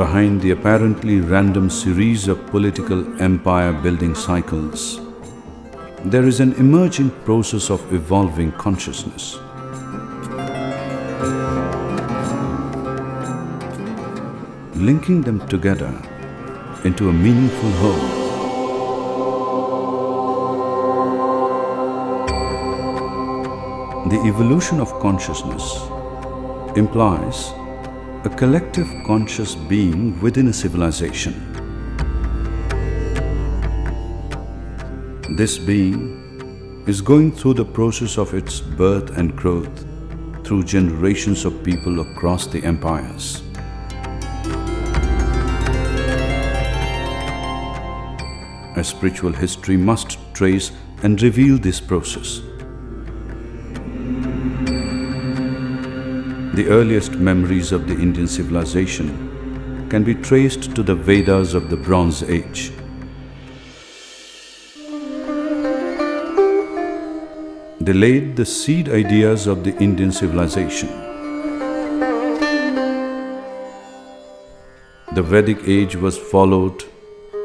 behind the apparently random series of political empire building cycles, there is an emerging process of evolving consciousness. Linking them together into a meaningful whole. The evolution of consciousness implies a collective conscious being within a civilization. This being is going through the process of its birth and growth through generations of people across the empires. A spiritual history must trace and reveal this process. The earliest memories of the Indian civilization can be traced to the Vedas of the Bronze Age. They laid the seed ideas of the Indian civilization. The Vedic age was followed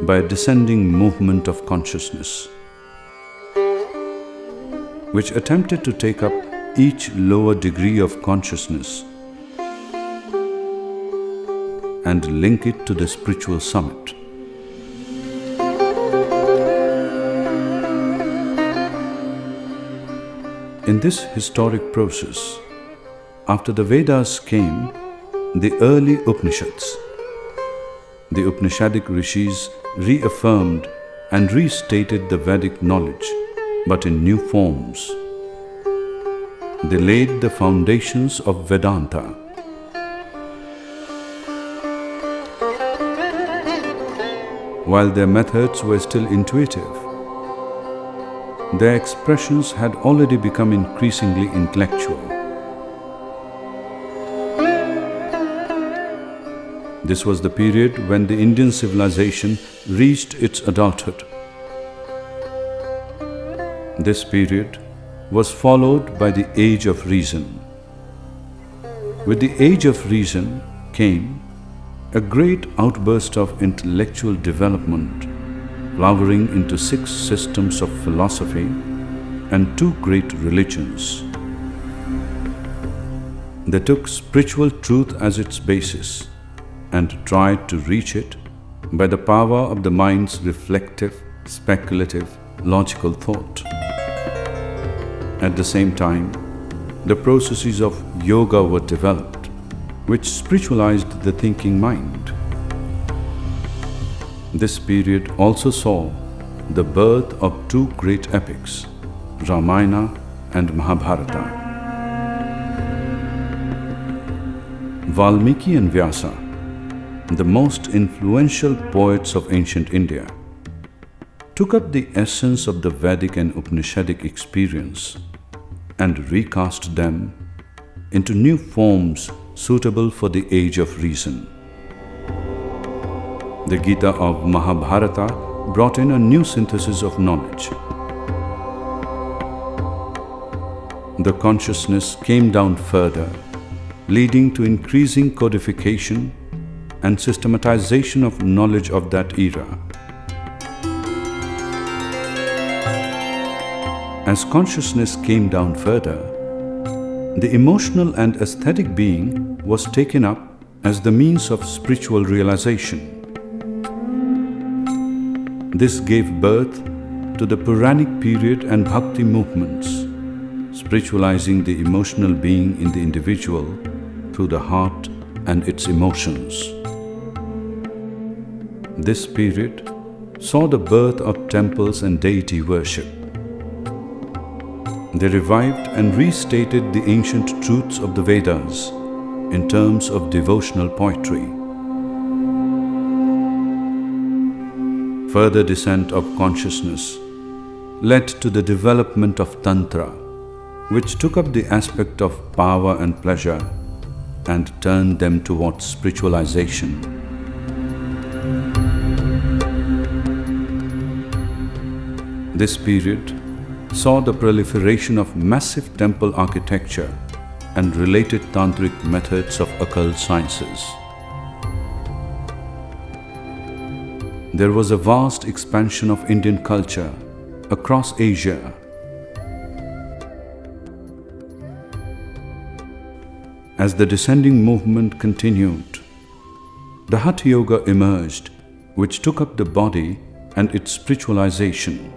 by a descending movement of consciousness, which attempted to take up each lower degree of consciousness and link it to the spiritual summit. In this historic process, after the Vedas came the early Upanishads. The Upanishadic rishis reaffirmed and restated the Vedic knowledge, but in new forms. They laid the foundations of Vedanta. While their methods were still intuitive, their expressions had already become increasingly intellectual. This was the period when the Indian civilization reached its adulthood. This period was followed by the Age of Reason. With the Age of Reason came a great outburst of intellectual development, flowering into six systems of philosophy and two great religions. They took spiritual truth as its basis and tried to reach it by the power of the mind's reflective, speculative, logical thought. At the same time, the processes of yoga were developed, which spiritualized the thinking mind. This period also saw the birth of two great epics, Ramayana and Mahabharata. Valmiki and Vyasa, the most influential poets of ancient India, took up the essence of the Vedic and Upanishadic experience and recast them into new forms suitable for the age of reason. The Gita of Mahabharata brought in a new synthesis of knowledge. The consciousness came down further, leading to increasing codification and systematization of knowledge of that era. As consciousness came down further, the emotional and aesthetic being was taken up as the means of spiritual realization. This gave birth to the Puranic period and Bhakti movements, spiritualizing the emotional being in the individual through the heart and its emotions. This period saw the birth of temples and deity worship. They revived and restated the ancient truths of the Vedas in terms of devotional poetry. Further descent of consciousness led to the development of Tantra, which took up the aspect of power and pleasure and turned them towards spiritualization. This period saw the proliferation of massive temple architecture and related tantric methods of occult sciences. there was a vast expansion of Indian culture across Asia. As the descending movement continued, the Hatha Yoga emerged, which took up the body and its spiritualization.